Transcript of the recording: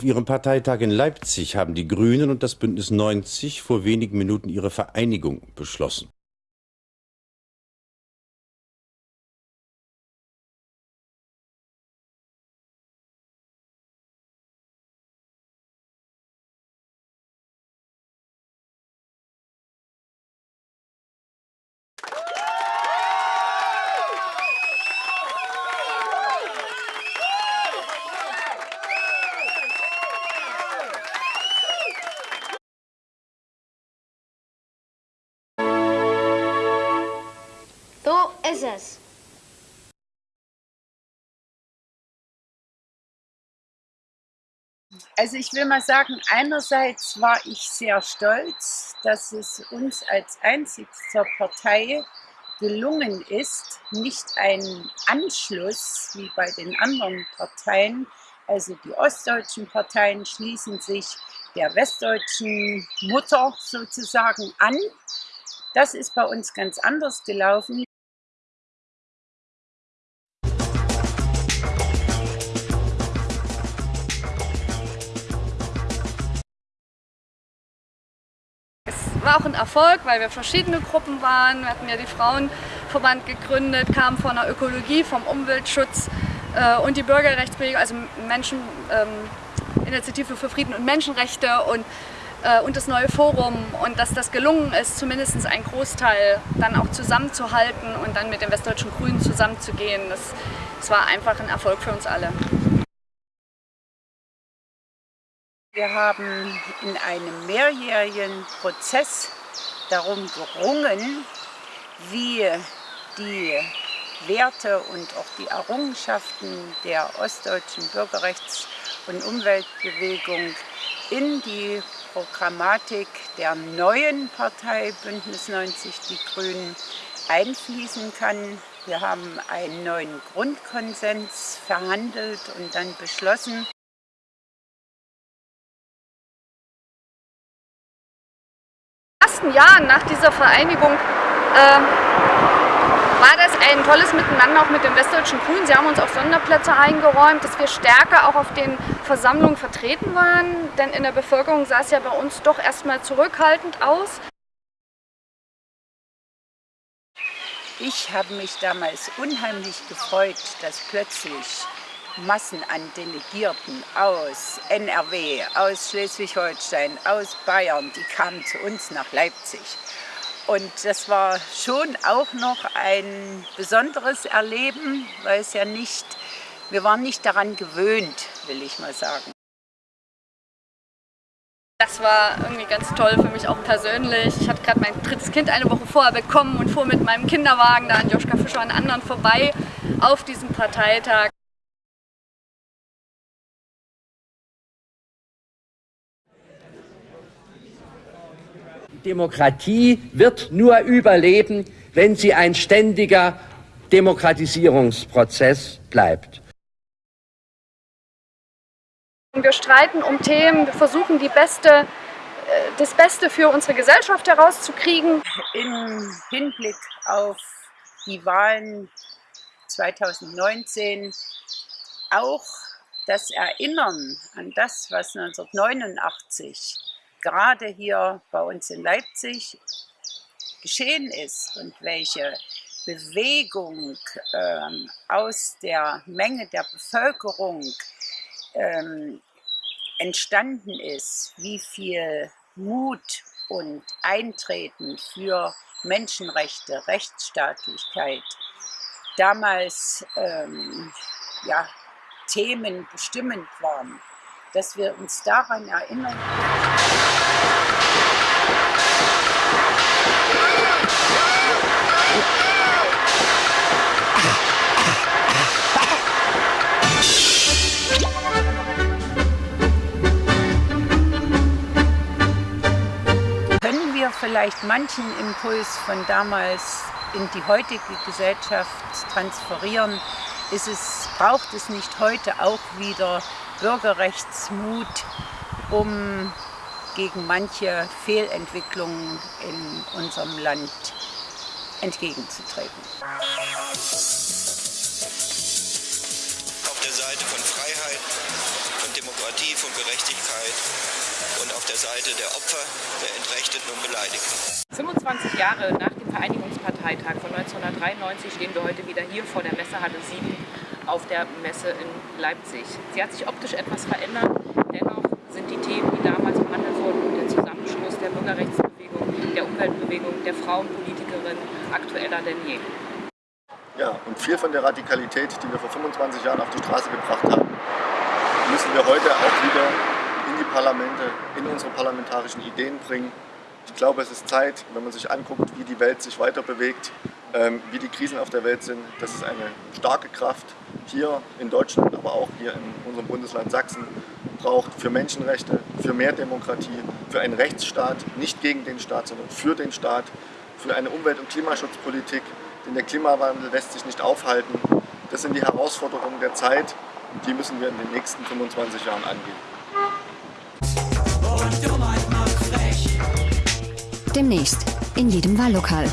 Auf ihrem Parteitag in Leipzig haben die Grünen und das Bündnis 90 vor wenigen Minuten ihre Vereinigung beschlossen. Es. Also ich will mal sagen, einerseits war ich sehr stolz, dass es uns als einzigster Partei gelungen ist, nicht einen Anschluss wie bei den anderen Parteien, also die ostdeutschen Parteien schließen sich der westdeutschen Mutter sozusagen an. Das ist bei uns ganz anders gelaufen. War auch ein Erfolg, weil wir verschiedene Gruppen waren. Wir hatten ja die Frauenverband gegründet, kamen von der Ökologie, vom Umweltschutz äh, und die Bürgerrechtsbewegung, also Menschen, ähm, Initiative für Frieden und Menschenrechte und, äh, und das neue Forum. Und dass das gelungen ist, zumindest einen Großteil dann auch zusammenzuhalten und dann mit den Westdeutschen Grünen zusammenzugehen, das, das war einfach ein Erfolg für uns alle. Wir haben in einem mehrjährigen Prozess darum gerungen, wie die Werte und auch die Errungenschaften der ostdeutschen Bürgerrechts- und Umweltbewegung in die Programmatik der neuen Partei Bündnis 90 Die Grünen einfließen kann. Wir haben einen neuen Grundkonsens verhandelt und dann beschlossen. Ersten Jahren nach dieser Vereinigung äh, war das ein tolles Miteinander auch mit den Westdeutschen Grünen. Sie haben uns auch Sonderplätze eingeräumt, dass wir stärker auch auf den Versammlungen vertreten waren, denn in der Bevölkerung sah es ja bei uns doch erstmal zurückhaltend aus. Ich habe mich damals unheimlich gefreut, dass plötzlich Massen an Delegierten aus NRW, aus Schleswig-Holstein, aus Bayern, die kamen zu uns nach Leipzig. Und das war schon auch noch ein besonderes Erleben, weil es ja nicht, wir waren nicht daran gewöhnt, will ich mal sagen. Das war irgendwie ganz toll für mich auch persönlich. Ich hatte gerade mein drittes Kind eine Woche vorher bekommen und fuhr mit meinem Kinderwagen da an Joschka Fischer und anderen vorbei auf diesem Parteitag. Demokratie wird nur überleben, wenn sie ein ständiger Demokratisierungsprozess bleibt. Wir streiten um Themen, wir versuchen die beste, das Beste für unsere Gesellschaft herauszukriegen. Im Hinblick auf die Wahlen 2019 auch das Erinnern an das, was 1989 gerade hier bei uns in Leipzig geschehen ist und welche Bewegung ähm, aus der Menge der Bevölkerung ähm, entstanden ist, wie viel Mut und Eintreten für Menschenrechte, Rechtsstaatlichkeit damals ähm, ja, Themen bestimmend waren, dass wir uns daran erinnern. Können wir vielleicht manchen Impuls von damals in die heutige Gesellschaft transferieren, ist es, braucht es nicht heute auch wieder Bürgerrechtsmut, um gegen manche Fehlentwicklungen in unserem Land entgegenzutreten. Auf der Seite von Freiheit, von Demokratie, von Gerechtigkeit und auf der Seite der Opfer, der Entrechteten und Beleidigten. 25 Jahre nach dem Vereinigungsparteitag von 1993 stehen wir heute wieder hier vor der Messehalle 7 auf der Messe in Leipzig. Sie hat sich optisch etwas verändert, dennoch sind die Themen, die damals behandelt wurden, der Zusammenschluss der Bürgerrechtsbewegung, der Umweltbewegung, der Frauenpolitikerin aktueller denn je. Ja, und viel von der Radikalität, die wir vor 25 Jahren auf die Straße gebracht haben, müssen wir heute auch wieder in die Parlamente, in unsere parlamentarischen Ideen bringen. Ich glaube, es ist Zeit, wenn man sich anguckt, wie die Welt sich weiter bewegt, wie die Krisen auf der Welt sind, dass es eine starke Kraft hier in Deutschland, aber auch hier in unserem Bundesland Sachsen braucht für Menschenrechte, für mehr Demokratie, für einen Rechtsstaat, nicht gegen den Staat, sondern für den Staat, für eine Umwelt- und Klimaschutzpolitik, denn der Klimawandel lässt sich nicht aufhalten. Das sind die Herausforderungen der Zeit und die müssen wir in den nächsten 25 Jahren angehen. Demnächst in jedem Wahllokal.